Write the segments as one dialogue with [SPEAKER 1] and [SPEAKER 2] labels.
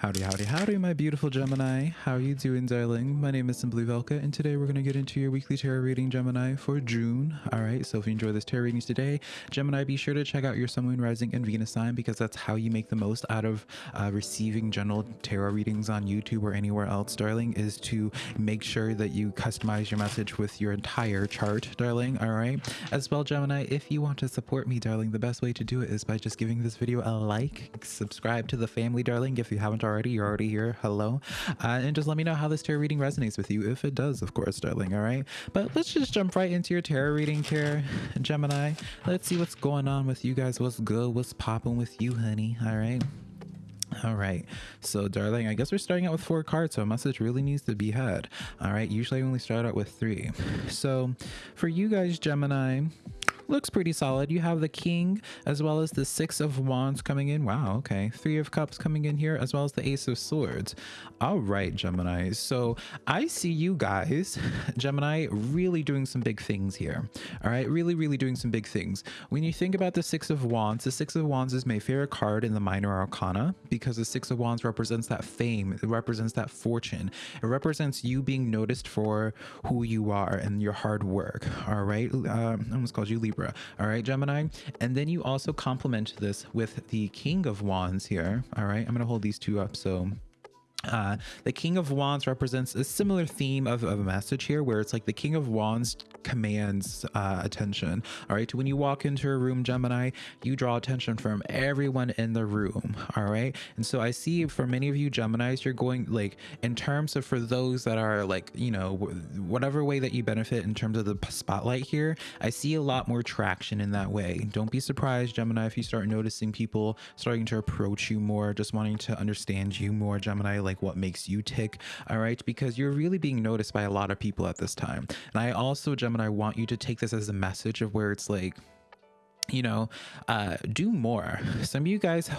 [SPEAKER 1] Howdy, howdy, howdy, my beautiful Gemini. How you doing, darling? My name is Simply Velka, and today we're going to get into your weekly tarot reading, Gemini, for June. All right, so if you enjoy this tarot readings today, Gemini, be sure to check out your Sun, Moon, Rising, and Venus sign because that's how you make the most out of uh, receiving general tarot readings on YouTube or anywhere else, darling, is to make sure that you customize your message with your entire chart, darling. All right, as well, Gemini, if you want to support me, darling, the best way to do it is by just giving this video a like, subscribe to the family, darling, if you haven't already. You're already here. Hello. Uh, and just let me know how this tarot reading resonates with you, if it does, of course, darling. All right. But let's just jump right into your tarot reading here, Gemini. Let's see what's going on with you guys. What's good? What's popping with you, honey? All right. All right, so darling, I guess we're starting out with four cards, so a message really needs to be had. All right, usually I only start out with three. So for you guys, Gemini, looks pretty solid. You have the king as well as the six of wands coming in. Wow, okay. Three of cups coming in here as well as the ace of swords. All right, Gemini. So I see you guys, Gemini, really doing some big things here. All right, really, really doing some big things. When you think about the six of wands, the six of wands is my favorite card in the minor arcana because the six of wands represents that fame. It represents that fortune. It represents you being noticed for who you are and your hard work. All right. Uh, I almost called you Libra All right, Gemini. And then you also complement this with the King of Wands here. All right, I'm going to hold these two up so uh, the King of Wands represents a similar theme of, of, a message here where it's like the King of Wands commands uh, attention. All right. When you walk into a room, Gemini, you draw attention from everyone in the room. All right. And so I see for many of you Geminis, you're going like in terms of for those that are like, you know, whatever way that you benefit in terms of the spotlight here, I see a lot more traction in that way. Don't be surprised, Gemini, if you start noticing people starting to approach you more, just wanting to understand you more, Gemini like what makes you tick all right? Because you're really being noticed by a lot of people at this time. And i also gemini want you to take this as a message of where it's like you know, uh, do more. Some of you guys,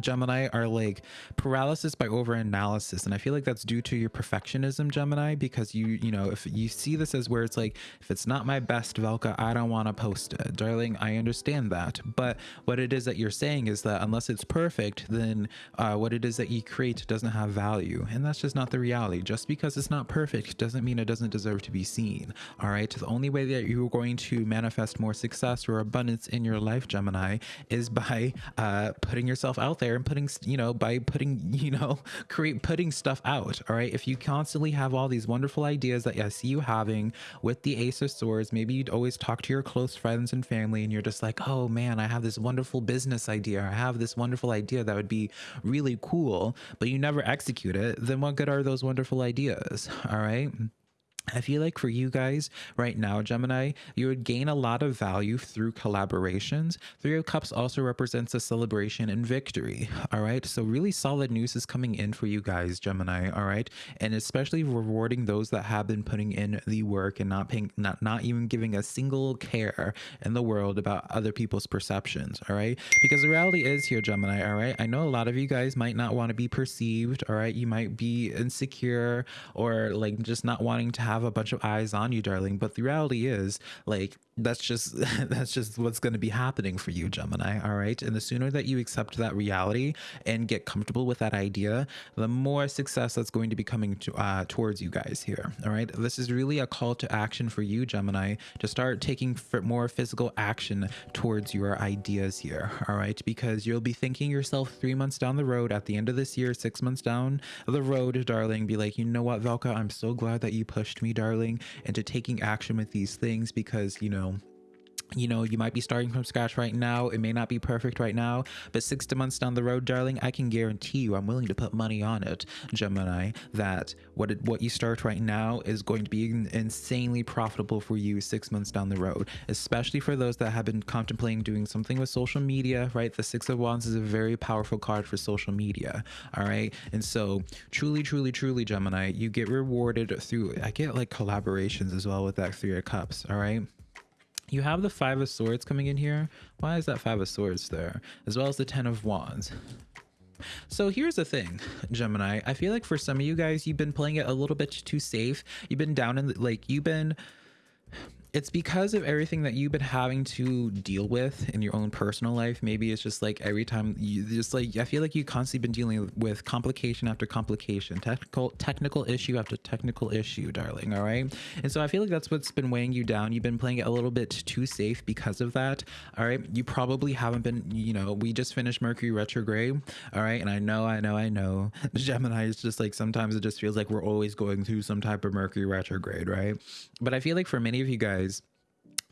[SPEAKER 1] Gemini, are like paralysis by overanalysis. And I feel like that's due to your perfectionism, Gemini, because you, you know, if you see this as where it's like, if it's not my best Velka, I don't want to post it. Darling, I understand that. But what it is that you're saying is that unless it's perfect, then uh, what it is that you create doesn't have value. And that's just not the reality. Just because it's not perfect doesn't mean it doesn't deserve to be seen. All right. The only way that you're going to manifest more success or abundance in your life, Gemini, is by uh, putting yourself out there and putting, you know, by putting, you know, create putting stuff out. All right. If you constantly have all these wonderful ideas that I see you having with the Ace of Swords, maybe you'd always talk to your close friends and family, and you're just like, oh man, I have this wonderful business idea. I have this wonderful idea that would be really cool, but you never execute it. Then what good are those wonderful ideas? All right. I feel like for you guys right now, Gemini, you would gain a lot of value through collaborations. Three of Cups also represents a celebration and victory. All right. So, really solid news is coming in for you guys, Gemini. All right. And especially rewarding those that have been putting in the work and not paying, not, not even giving a single care in the world about other people's perceptions. All right. Because the reality is here, Gemini. All right. I know a lot of you guys might not want to be perceived. All right. You might be insecure or like just not wanting to have have a bunch of eyes on you, darling. But the reality is, like, that's just that's just what's going to be happening for you, Gemini. All right. And the sooner that you accept that reality and get comfortable with that idea, the more success that's going to be coming to, uh, towards you guys here. All right. This is really a call to action for you, Gemini, to start taking more physical action towards your ideas here. All right. Because you'll be thinking yourself three months down the road at the end of this year, six months down the road, darling, be like, you know what, Velka, I'm so glad that you pushed me, darling, into taking action with these things because, you know, you know you might be starting from scratch right now. It may not be perfect right now but six to months down the road darling i can guarantee you i'm willing to put money on it gemini that what it, what you start right now is going to be insanely profitable for you six months down the road especially for those that have been contemplating doing something with social media right? The six of wands is a very powerful card for social media all right? And so truly truly truly gemini you get rewarded through i get like collaborations as well with that three of cups all right you have the Five of Swords coming in here. Why is that Five of Swords there? As well as the Ten of Wands. So here's the thing, Gemini. I feel like for some of you guys, you've been playing it a little bit too safe. You've been down in the, like, you've been it's because of everything that you've been having to deal with in your own personal life. Maybe it's just like every time you just like I feel like you've constantly been dealing with complication after complication, technical technical issue after technical issue, darling. All right, and so I feel like that's what's been weighing you down. You've been playing it a little bit too safe because of that. All right, you probably haven't been. You know, we just finished Mercury retrograde. All right, and I know, I know, I know. Gemini is just like sometimes it just feels like we're always going through some type of Mercury retrograde, right? But I feel like for many of you guys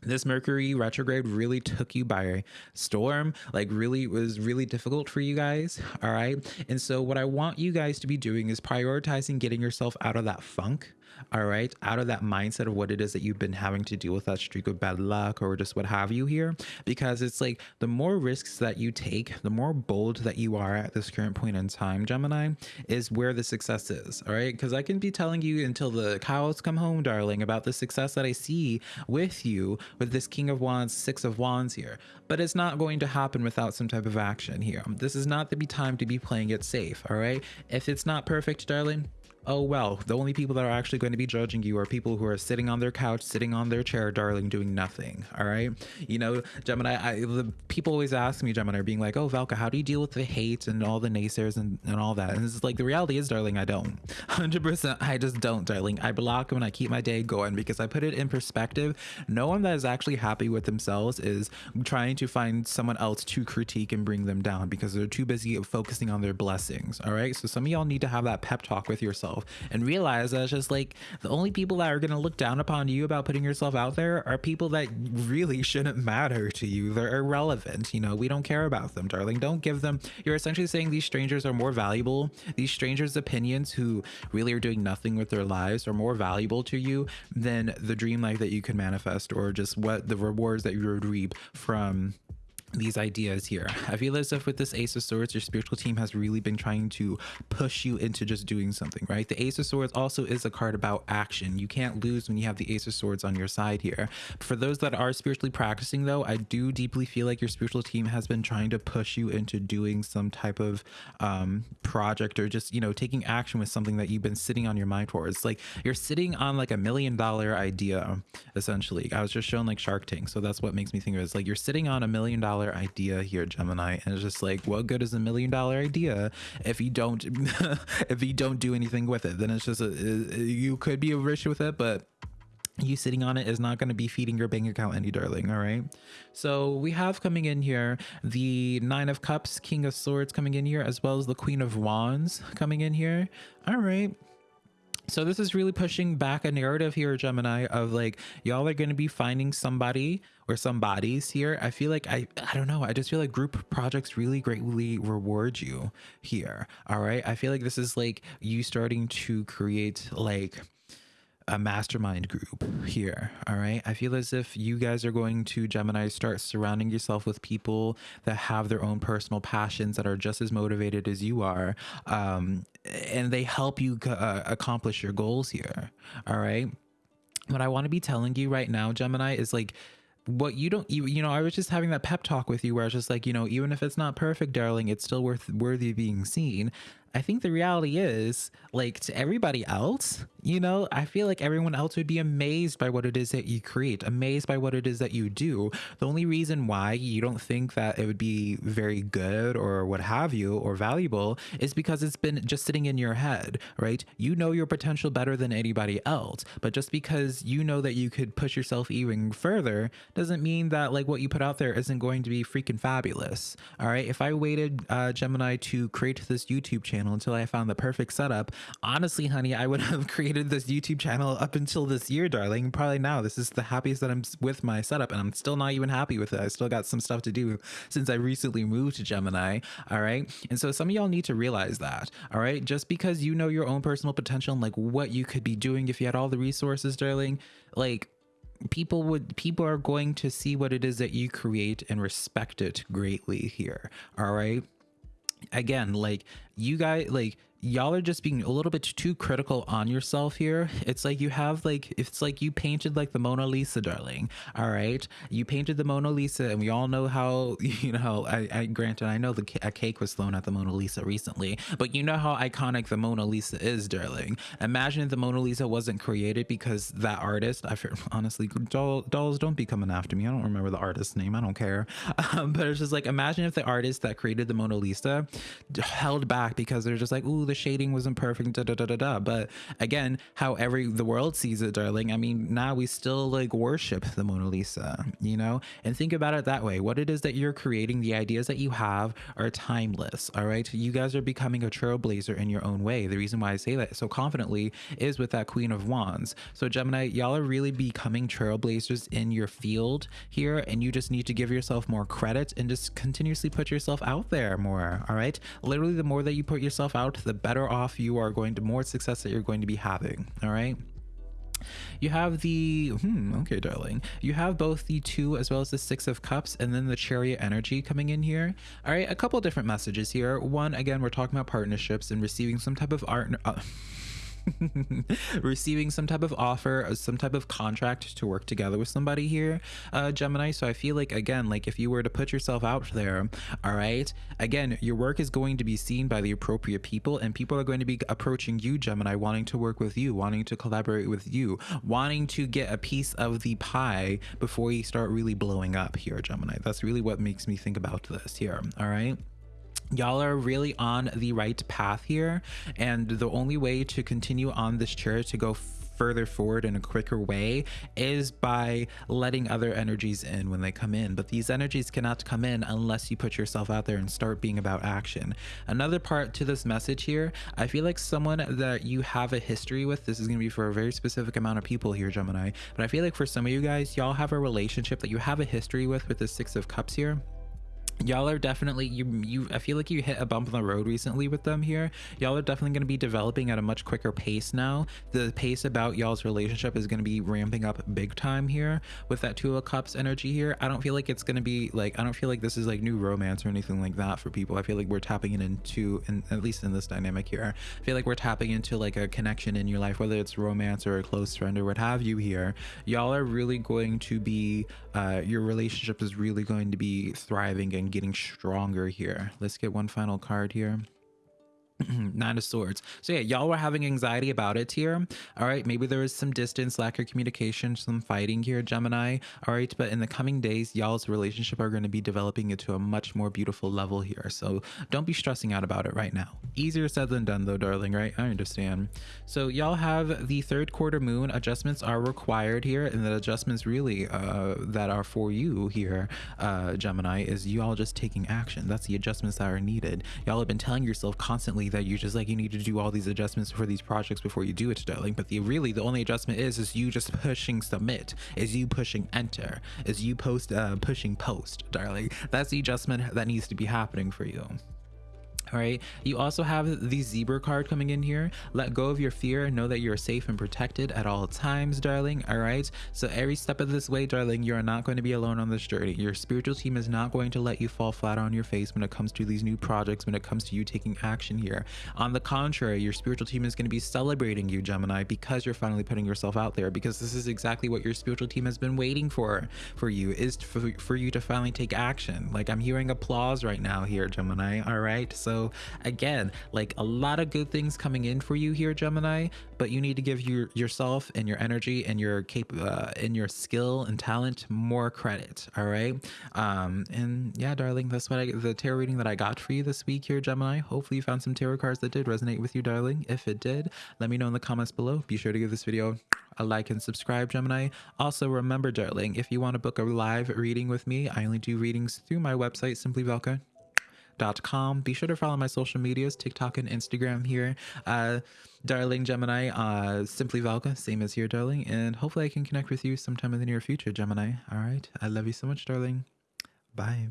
[SPEAKER 1] this Mercury retrograde really took you by storm, like really was really difficult for you guys. All right. And so, what I want you guys to be doing is prioritizing getting yourself out of that funk all right out of that mindset of what it is that you've been having to deal with that streak of bad luck or just what have you here because it's like the more risks that you take the more bold that you are at this current point in time gemini is where the success is all right? Because i can be telling you until the cows come home darling about the success that i see with you with this king of wands six of wands here but it's not going to happen without some type of action here. This is not the time to be playing it safe all right? If it's not perfect darling oh well the only people that are actually going to be judging you are people who are sitting on their couch sitting on their chair darling doing nothing all right? You know gemini I, the people always ask me gemini are being like oh velka how do you deal with the hate and all the naysayers and, and all that? And it's like the reality is darling i don't. 100% i just don't darling. I block them and i keep my day going because i put it in perspective. No one that is actually happy with themselves is trying to find someone else to critique and bring them down because they're too busy focusing on their blessings all right? So some of y'all need to have that pep talk with yourself yourself and realize that it's just like the only people that are going to look down upon you about putting yourself out there are people that really shouldn't matter to you. They're irrelevant. You know, we don't care about them, darling. Don't give them. You're essentially saying these strangers are more valuable. These strangers' opinions who really are doing nothing with their lives are more valuable to you than the dream life that you can manifest or just what the rewards that you would reap from these ideas here. I feel as if with this Ace of Swords, your spiritual team has really been trying to push you into just doing something, right? The Ace of Swords also is a card about action. You can't lose when you have the Ace of Swords on your side here. For those that are spiritually practicing though, I do deeply feel like your spiritual team has been trying to push you into doing some type of um, project or just, you know, taking action with something that you've been sitting on your mind. It's like you're sitting on like a million dollar idea, essentially. I was just shown like Shark Tank. So that's what makes me think of it. It's like you're sitting on a million dollar dollar idea here, Gemini, and it's just like, what good is a million dollar idea if you don't if you don't do anything with it? Then it's just a, you could be rich with it, but you sitting on it is not going to be feeding your bank account any darling all right? So we have coming in here the nine of cups king of swords coming in here as well as the queen of wands coming in here. All right so this is really pushing back a narrative here, Gemini, of like y'all are going to be finding somebody or some bodies here. I feel like I I don't know. I just feel like group projects really greatly reward you here. All right. I feel like this is like you starting to create like a mastermind group here. All right. I feel as if you guys are going to Gemini start surrounding yourself with people that have their own personal passions that are just as motivated as you are. Um, and they help you uh, accomplish your goals here. All right. What I want to be telling you right now, Gemini, is like, what you don't you, you know i was just having that pep talk with you where i was just like you know even if it's not perfect darling it's still worth worthy of being seen I think the reality is, like to everybody else, you know, I feel like everyone else would be amazed by what it is that you create, amazed by what it is that you do. The only reason why you don't think that it would be very good or what have you or valuable is because it's been just sitting in your head, right? You know your potential better than anybody else, but just because you know that you could push yourself even further doesn't mean that like what you put out there isn't going to be freaking fabulous. All right. If I waited uh, Gemini to create this YouTube channel, channel until I found the perfect setup. Honestly, honey, I would have created this YouTube channel up until this year, darling. Probably now. This is the happiest that I'm with my setup, and I'm still not even happy with it. I still got some stuff to do since I recently moved to Gemini. All right. And so some of y'all need to realize that. All right. Just because you know your own personal potential and like what you could be doing if you had all the resources, darling, like people would people are going to see what it is that you create and respect it greatly here all right again like you guys like y'all are just being a little bit too critical on yourself here. It's like you have like it's like you painted like the Mona Lisa, darling. All right, you painted the Mona Lisa, and we all know how you know. I, I granted, I know the a cake was thrown at the Mona Lisa recently, but you know how iconic the Mona Lisa is, darling. Imagine if the Mona Lisa wasn't created because that artist. I honestly, doll, dolls don't be coming after me. I don't remember the artist's name. I don't care. Um, but it's just like imagine if the artist that created the Mona Lisa held back because they're just like, ooh, the shading wasn't perfect, da da da da da. But again, how every the world sees it, darling. I mean, now we still like worship the Mona Lisa, you know? And think about it that way. What it is that you're creating, the ideas that you have are timeless. All right. You guys are becoming a trailblazer in your own way. The reason why I say that so confidently is with that Queen of Wands. So Gemini, y'all are really becoming trailblazers in your field here, and you just need to give yourself more credit and just continuously put yourself out there more. All right. Literally, the more that you put yourself out, the better off you are going to, more success that you're going to be having. All right. You have the, hmm, okay, darling. You have both the two as well as the six of cups and then the chariot energy coming in here. All right, a couple different messages here. One, again, we're talking about partnerships and receiving some type of art. Uh, receiving some type of offer uh, some type of contract to work together with somebody here uh gemini. So i feel like again like if you were to put yourself out there all right again your work is going to be seen by the appropriate people and people are going to be approaching you gemini wanting to work with you wanting to collaborate with you wanting to get a piece of the pie before you start really blowing up here gemini. That's really what makes me think about this here all right y'all are really on the right path here and the only way to continue on this chair to go further forward in a quicker way is by letting other energies in when they come in. But these energies cannot come in unless you put yourself out there and start being about action. Another part to this message here i feel like someone that you have a history with this is going to be for a very specific amount of people here gemini but i feel like for some of you guys y'all have a relationship that you have a history with with the six of cups here y'all are definitely you you i feel like you hit a bump in the road recently with them here. Y'all are definitely going to be developing at a much quicker pace now. The pace about y'all's relationship is going to be ramping up big time here with that two of cups energy here. I don't feel like it's going to be like i don't feel like this is like new romance or anything like that for people. I feel like we're tapping it into and at least in this dynamic here i feel like we're tapping into like a connection in your life whether it's romance or a close friend or what have you here. Y'all are really going to be uh your relationship is really going to be thriving and getting stronger here. Let's get one final card here. nine of swords. So yeah y'all were having anxiety about it here. All right maybe there is some distance lack of communication some fighting here gemini. All right but in the coming days y'all's relationship are going to be developing into a much more beautiful level here. So don't be stressing out about it right now. Easier said than done though darling right? I understand. So y'all have the third quarter moon. Adjustments are required here and the adjustments really uh that are for you here uh gemini is you all just taking action. That's the adjustments that are needed. Y'all have been telling yourself constantly that you just like you need to do all these adjustments for these projects before you do it darling but the really the only adjustment is is you just pushing submit is you pushing enter is you post uh pushing post darling. That's the adjustment that needs to be happening for you all right? You also have the zebra card coming in here. Let go of your fear. Know that you're safe and protected at all times darling all right? So every step of this way darling you're not going to be alone on this journey. Your spiritual team is not going to let you fall flat on your face when it comes to these new projects when it comes to you taking action here. On the contrary your spiritual team is going to be celebrating you gemini because you're finally putting yourself out there because this is exactly what your spiritual team has been waiting for for you is for, for you to finally take action. Like i'm hearing applause right now here gemini all right? So again, like a lot of good things coming in for you here, Gemini, but you need to give your yourself and your energy and your cap uh, and your skill and talent more credit. All right. Um, and yeah, darling, that's what I the tarot reading that I got for you this week here, Gemini. Hopefully you found some tarot cards that did resonate with you, darling. If it did, let me know in the comments below. Be sure to give this video a like and subscribe, Gemini. Also, remember, darling, if you want to book a live reading with me, I only do readings through my website, Simply Velka com. Be sure to follow my social medias, TikTok and Instagram here. Uh, darling Gemini, uh, Simply Velka, same as here, darling. And hopefully I can connect with you sometime in the near future, Gemini. All right. I love you so much, darling. Bye.